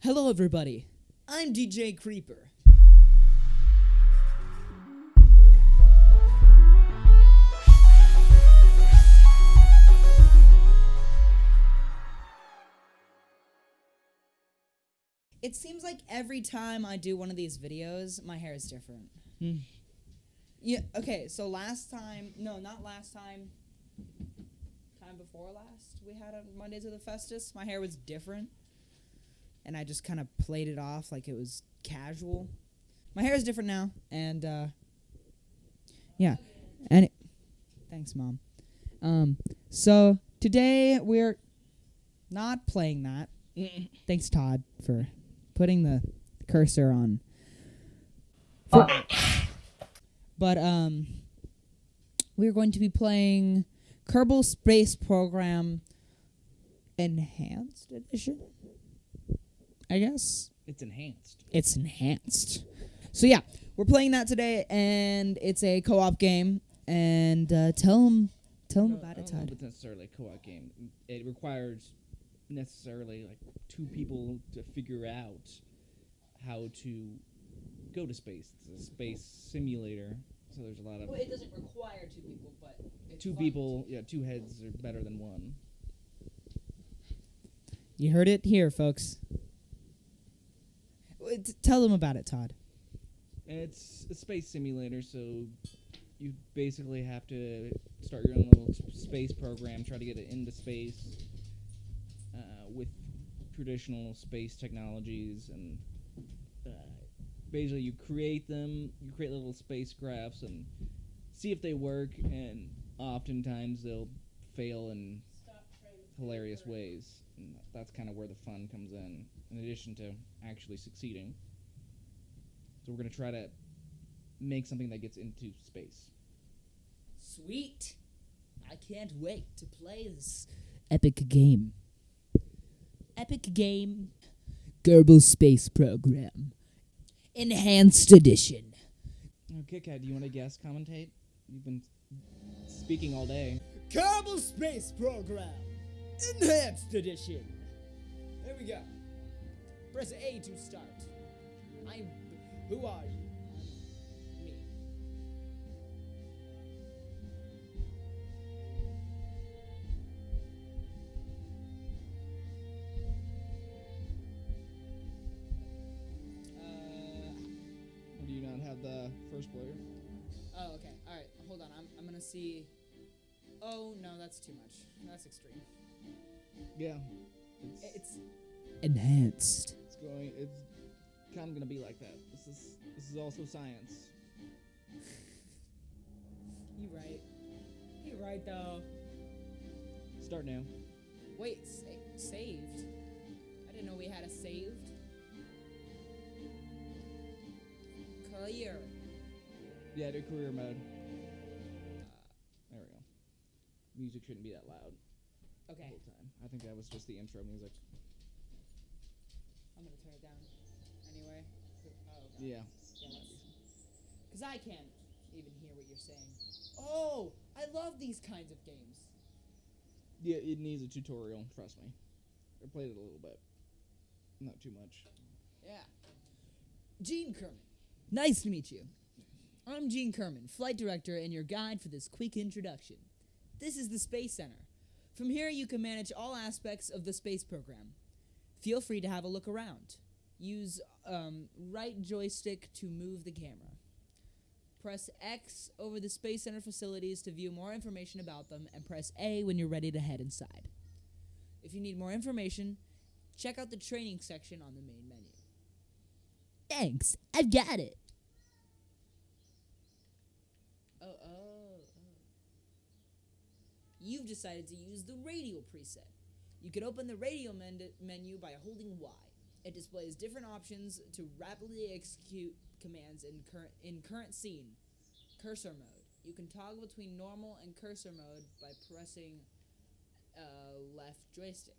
Hello, everybody. I'm DJ Creeper. It seems like every time I do one of these videos, my hair is different. Hmm. Yeah, okay, so last time, no, not last time, time before last, we had a Mondays with the Festus, my hair was different. And I just kind of played it off like it was casual. My hair is different now, and uh, yeah. And it, thanks, mom. Um, so today we're not playing that. Thanks, Todd, for putting the cursor on. For- but um, we're going to be playing Kerbal Space Program Enhanced Edition. I guess It's enhanced. it's enhanced. So yeah, we're playing that today, and it's a co-op game. And uh, tell them, tell them No, about I it, don't know Todd. if it's necessarily a co-op game. It requires necessarily like two people to figure out how to go to space. It's a space simulator, so there's a lot of Well, it doesn't require two people, but two people. Yeah, two heads are better than one. You heard it here, folks. Tell them about it, Todd. It's a space simulator, so you basically have to start your own little space program, try to get it into space uh, with traditional space technologies, and uh, basically you create them, you create little spacecrafts, and see if they work, and oftentimes they'll fail in hilarious ways. And that's kind of where the fun comes in, in addition to actually succeeding. So we're gonna try to make something that gets into space. Sweet. I can't wait to play this epic game. Epic game. Kerbal Space Program. Enhanced Edition. Oh, KitKat, do you want to guest commentate? You've been speaking all day. Kerbal Space Program. Enhanced Edition. There we go. Press A to start. I'm. Who are you? Uh, Do you not have the first player? oh, okay. All right. Hold on. I'm, I'm gonna see. Oh no, that's too much. That's extreme. Yeah. It's, It's enhanced. it's going. It's kind of gonna be like that. This is this is also science. You right. You right though. Start now. Wait, sa- saved? I didn't know we had a saved. Clear. Yeah, do career mode. There we go. Music shouldn't be that loud the Okay, whole time. I think that was just the intro music. I'm gonna turn it down. Anyway. Oh, okay. Yeah. Because I can't even hear what you're saying. Oh, I love these kinds of games. Yeah, it needs a tutorial. Trust me. I played it a little bit. Not too much. Yeah. Gene Kerman. Nice to meet you. I'm Gene Kerman, flight director and your guide for this quick introduction. This is the Space Center. From here, you can manage all aspects of the space program. Feel free to have a look around. Use um, right joystick to move the camera. Press X over the Space Center facilities to view more information about them, and press A when you're ready to head inside. If you need more information, check out the training section on the main menu. Thanks, I've got it. Oh, oh. You've decided to use the radio preset. You can open the radio men- menu by holding Y. It displays different options to rapidly execute commands in current in current scene. Cursor mode. You can toggle between normal and cursor mode by pressing uh, left joystick.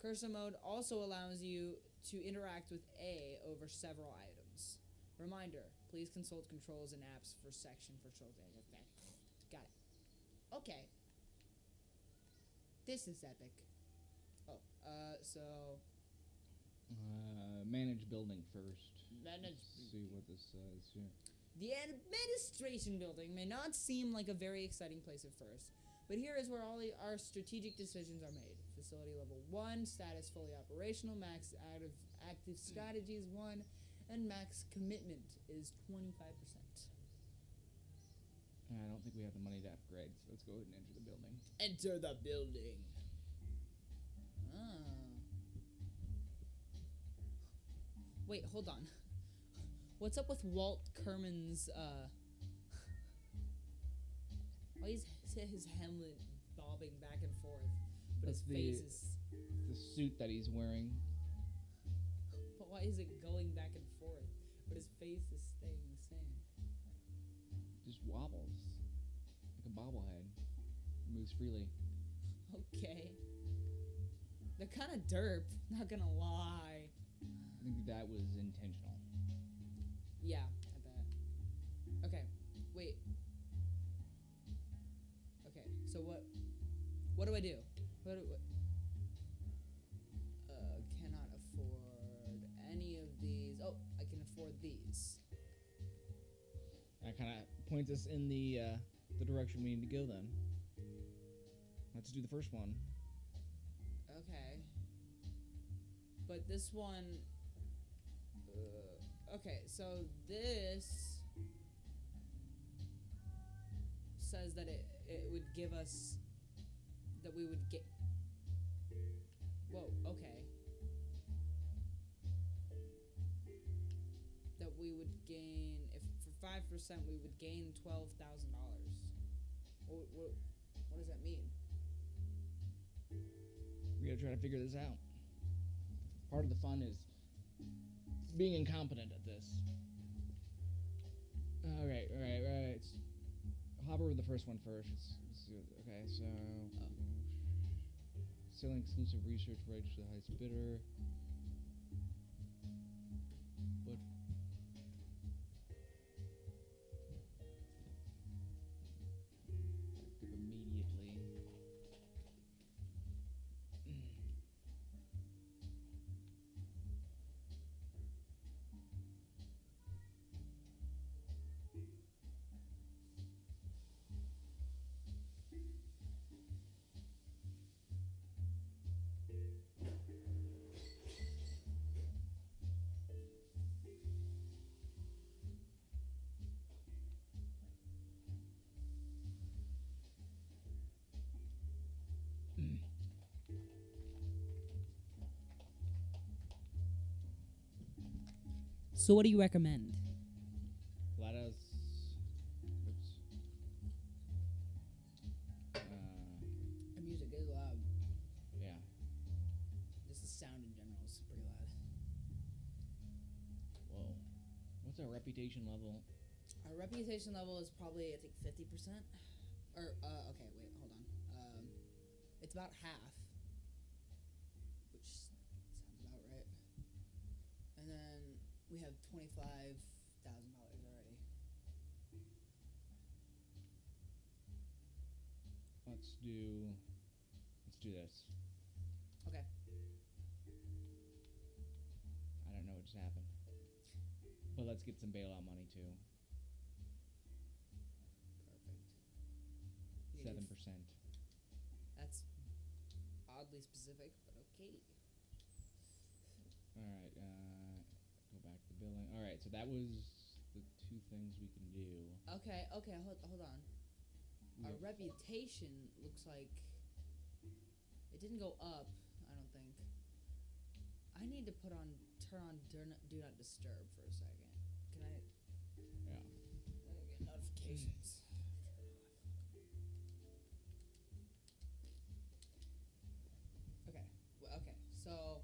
Cursor mode also allows you to interact with A over several items. Reminder, please consult controls and apps for section for children. Got it. Okay. This is epic. Oh, uh, so Uh, managed building first. Managed Let's see what this says here. The administration building may not seem like a very exciting place at first, but here is where all the, our strategic decisions are made. Facility level 1, status fully operational, max active, active strategy is 1, and max commitment is 25%. I don't think we have the money to upgrade, so let's go ahead and enter the building. Enter the building. Ah. Wait, hold on. What's up with Walt Kerman's uh why is his helmet bobbing back and forth, but That's his the- face is The suit that he's wearing. but why is it going back and forth, but his face is staying the same? just wobbles a bobblehead. Moves freely. Okay. They're kind of derp, not gonna lie. I think that was intentional. Yeah, I bet. Okay, wait. Okay, so what? What do I do? What? Do, what uh, cannot afford any of these. Oh, I can afford these. That kind of points us in the uh, the direction we need to go. Then let's do the first one. Okay. But this one. Uh, okay, so this says that it it would give us that we would get. Whoa. Okay. That we would gain if for five percent we would gain twelve thousand dollars. What, what what does that mean? We gotta try to figure this out. Part of the fun is being incompetent at this. All right, all right, all right. Hopper with the first one first. Let's, let's okay, so oh. selling exclusive research rights to the highest bidder. So what do you recommend? Let us. Oops. Uh, The music is loud. yeah. Just the sound in general is pretty loud. Whoa. What's our reputation level? Our reputation level is probably I think fifty percent. Or uh, okay, wait, hold on. Um, it's about half, which s- sounds about right. And then we have twenty five thousand dollars already. Let's do. Let's do this. Okay. I don't know what just happened. But let's get some bailout money too. Perfect. You Seven percent. That's oddly specific, but okay. All right. Uh, go back to the billing. All right. So that was the two things we can do. Okay, okay, hold, hold on. Our reputation looks like it didn't go up. I don't think. I need to put on turn on do not, do not disturb for a second. Can I? yeah. I get notifications. Okay. Well, okay. So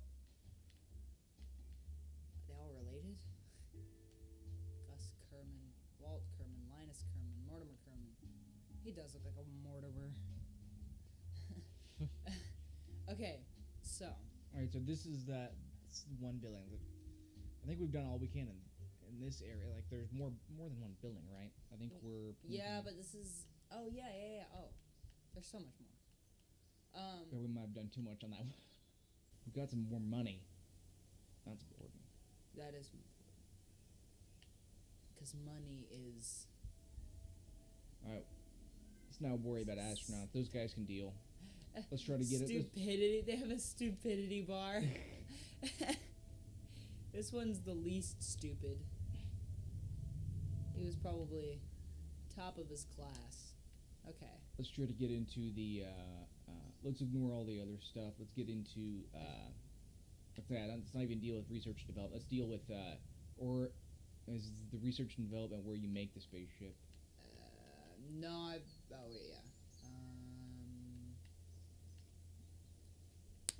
right. So this is that one building. I think we've done all we can in in this area. Like, there's more more than one building, right? I think we're. yeah, but this is oh yeah yeah yeah oh, there's so much more. Um, Or we might have done too much on that one. We've got some more money. That's important. That is. Because money is. All right, Let's now worry about astronauts. Those guys can deal. Let's try to get it. let's- Stupidity. They have a stupidity bar. this one's the least stupid. He was probably top of his class. Okay. let's try to get into the uh, uh, let's ignore all the other stuff let's get into uh, let's not even deal with research and development let's deal with uh, or is the research and development where you make the spaceship Uh, no, I. Oh, yeah.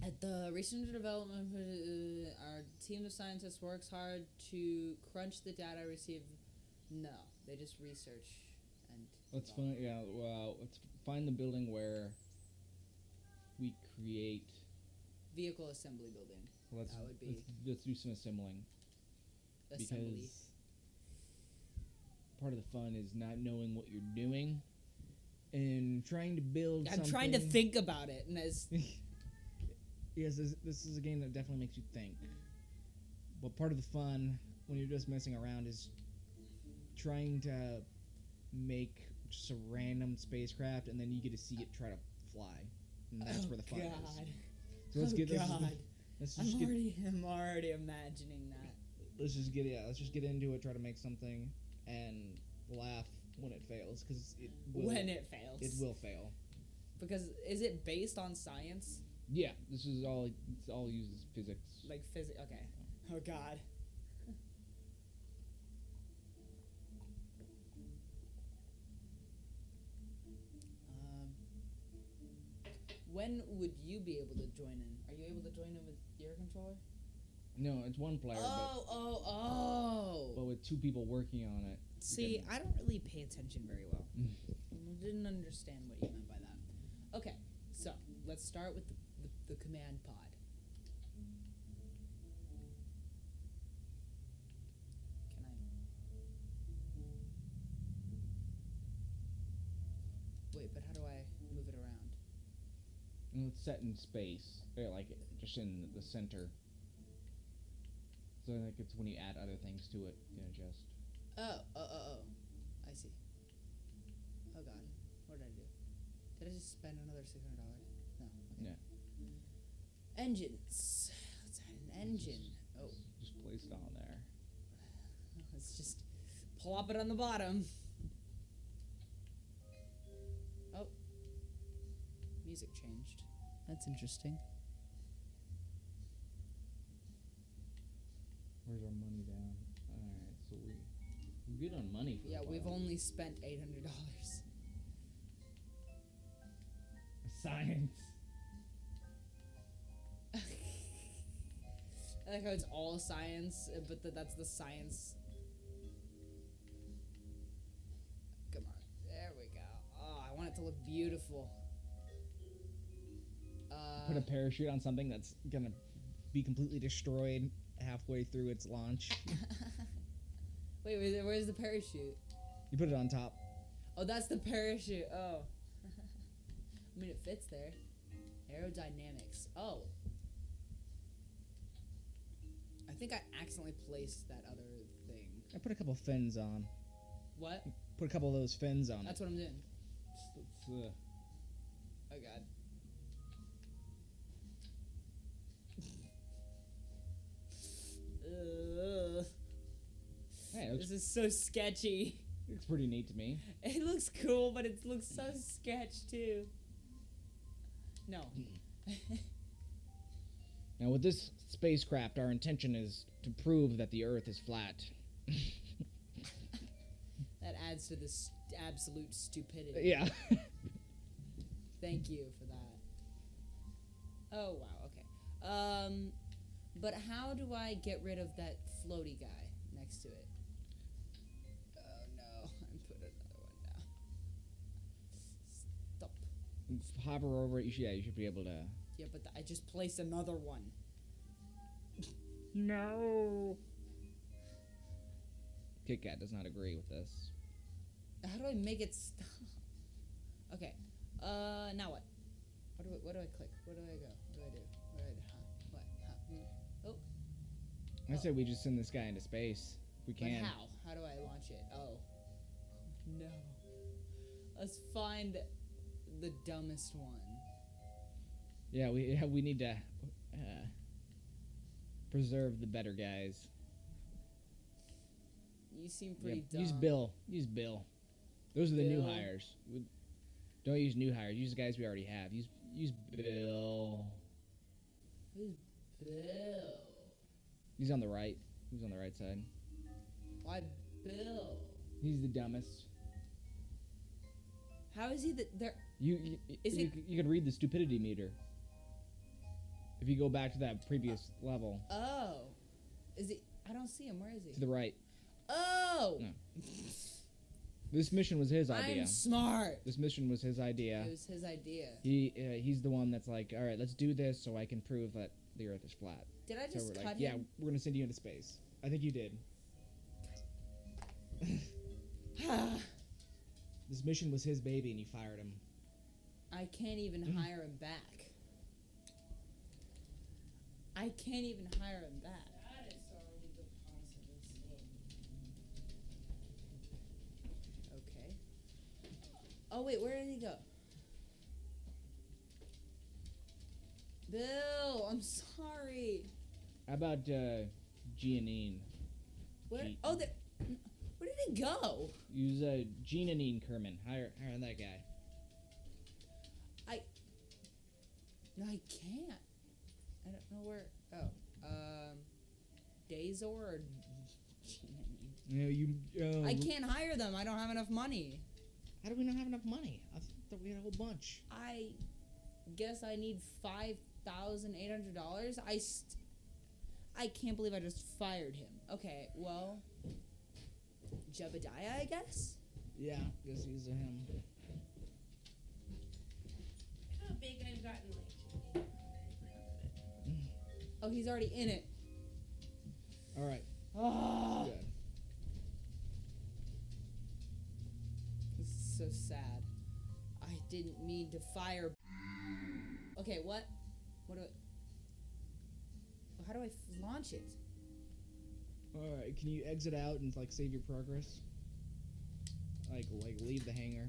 At the research and development, uh, our team of scientists works hard to crunch the data received. No, they just research and. let's find yeah well let's find the building where we create Vehicle assembly building. let's That would let's, let's do some assembling Assembly. because part of the fun is not knowing what you're doing and trying to build I'm trying to think about it, and as yes, this, this is a game that definitely makes you think. But part of the fun when you're just messing around is trying to make just a random spacecraft, and then you get to see it try to fly, and that's oh where the fun God. is. So let's oh get let's, God. let's I'm just get already, I'm already imagining that. let's just get yeah let's just get into it. Try to make something and laugh when it fails because it will, when it fails. it will fail. Because is it based on science? Yeah, this is all it's all uses physics. Like physics? Okay. Oh God. um, when would you be able to join in? Are you able to join in with your controller? No, it's one player, Oh, oh, but oh! but with two people working on it. See, I don't really pay attention very well. I didn't understand what you meant by that. Okay, so let's start with the, the, the command pod. Can I? Wait, but how do I move it around? And it's set in space, or like just in the center. So I think it's when you add other things to it, you can adjust. Oh, oh, oh, oh. I see. Oh god. What did I do? Did I just spend another $600? No. Okay. Yeah. Engines. Let's add an engine. Oh, Just placed on there. let's just plop it on the bottom. Oh. Music changed. That's interesting. Where's our money down? Alright, so we we're good on money for Yeah, a we've only spent $800. science. I like how it's all science, uh, but th- that's the science. Come on. There we go. Oh, I want it to look beautiful. Uh, Put a parachute on something that's gonna be completely destroyed halfway through its launch. wait, wait, where's the parachute? You put it on top. Oh, that's the parachute. Oh. I mean, it fits there. Aerodynamics. Oh. I think I accidentally placed that other thing. I put a couple fins on. What? Put a couple of those fins on That's it. what I'm doing. Uh, Oh god. Ugh. hey, looks, This is so sketchy. looks pretty neat to me. It looks cool, but it looks so sketch too. No. Now, with this spacecraft, our intention is to prove that the Earth is flat. that adds to this absolute stupidity. yeah. Thank you for that. Oh wow, okay. Um but how do I get rid of that floaty guy next to it? Oh no, I put another one down. Stop. Hover over it. Yeah, you should be able to. Yeah, but th- I just placed another one. No. Kit Kat does not agree with this. How do I make it stop? Okay. Uh, now what? What do I, what do I click? Where do I go? What do I do? What do I do? Huh? What? Huh? Hmm. Oh. I said we just send this guy into space. We can. But can. how? How do I launch it? Oh. No. Let's find the dumbest one. Yeah, we yeah, we need to preserve the better guys. You seem pretty dumb. use Bill. Use Bill. Those are the new hires. We- Don't use new hires. Use the guys we already have. Use use Bill. Who's Bill? He's on the right. He's on the right side. Why Bill? He's the dumbest. How is he the there? You you, Is you, it- you could read the stupidity meter. If you go back to that previous level, Oh. Is he? I don't see him. Where is he? to the right. Oh. No. This mission was his idea. I'm smart. This mission was his idea. It was his idea. He uh, he's the one that's like, all right, let's do this so I can prove that the Earth is flat. Did I So just we're cut like, yeah, we're gonna send you into space. I think you did. This mission was his baby, and you fired him. I can't even Mm. hire him back. I can't even hire him back. Okay. Oh wait, where did he go? Bill, I'm sorry. How about uh, Giannine? Where? Gee. Oh, there. Where did he go? Use uh, Giannine Kerman. Hire hire that guy. I. No, I can't. I don't know where. Oh, um, Dazor or Giannini? No, you. Uh, I can't hire them. I don't have enough money. How do we not have enough money? I thought we had a whole bunch. I guess I need five thousand eight hundred dollars. I st- I can't believe I just fired him. Okay, well, Jebediah, I guess. Yeah, guess use him. How big I've gotten lately. Oh, he's already in it. All right. Ah. Oh, Good. this is so sad. I didn't mean to fire. Okay, what? What do I? How do I launch it? All right. Can you exit out and like save your progress? Like like leave the hangar.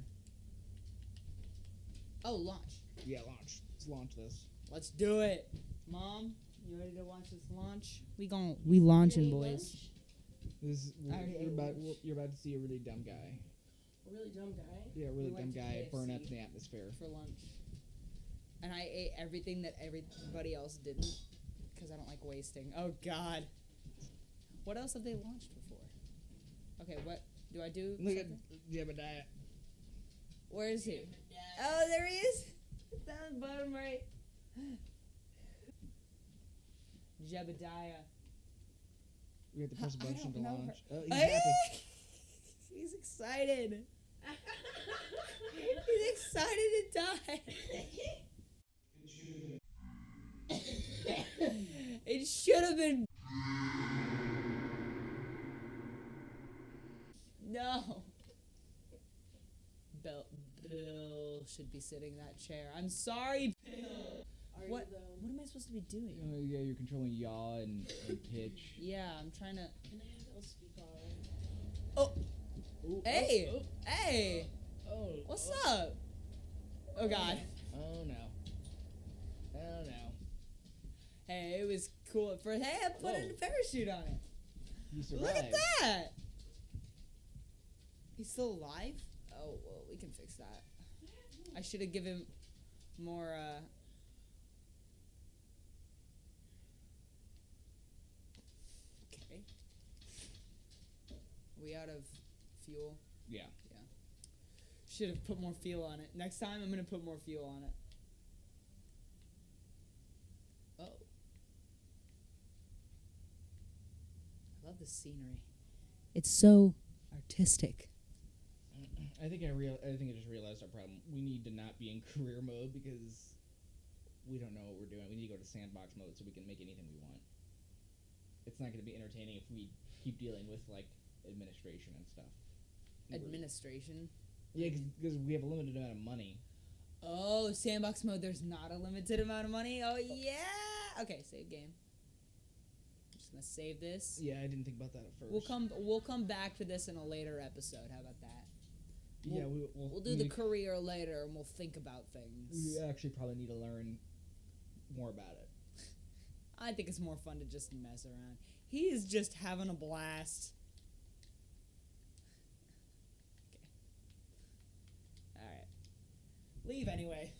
Oh, launch. Yeah, launch. Let's launch this. Let's do it, Mom. You ready to watch this launch? We gon' we launching, boys. This is, I already you're ate about lunch. you're about to see a really dumb guy. A really dumb guy. Yeah, a really went dumb to guy burn up KFC. the atmosphere. for lunch. And I ate everything that everybody else didn't because I don't like wasting. Oh God. What else have they launched before? Okay, what do I do? Look at something? Jebediah. Where is he? Oh, there he is. Down the bottom right. Jebediah. We have to press a button to launch. Oh, he's He's excited. He's excited to die. it should have been. No. Bill, Bill should be sitting in that chair. I'm sorry, Bill. Are What? you though? What am I supposed to be doing? Oh, yeah, you're controlling yaw and, and pitch. Yeah, I'm trying to. Can I have Bill speak on? Ooh, Hey, Oh, hey, oh, oh, what's oh. up? Oh God. Oh no. Oh no. Hey, it was cool at first. Hey, I put Whoa. a parachute on it. You survived. Look at that. He's still alive? Oh, well, we can fix that. I should have given him more, uh. Okay. We out of fuel? Yeah. Yeah. Should have put more fuel on it. Next time, I'm gonna put more fuel on it. Oh. I love the scenery. It's so artistic. I think I real. I think I just realized our problem. We need to not be in career mode because we don't know what we're doing. We need to go to sandbox mode so we can make anything we want. It's not going to be entertaining if we keep dealing with like administration and stuff. Administration. Yeah, because we have a limited amount of money. Oh, sandbox mode. There's not a limited amount of money. Oh yeah. Okay, save game. I'm just gonna save this. Yeah, I didn't think about that at first. We'll come. We'll come back to this in a later episode. How about that? Yeah, we'll- we, we'll, We'll do the career later, and we'll think about things. We actually probably need to learn more about it. I think it's more fun to just mess around. He is just having a blast. Okay. All right. Leave anyway.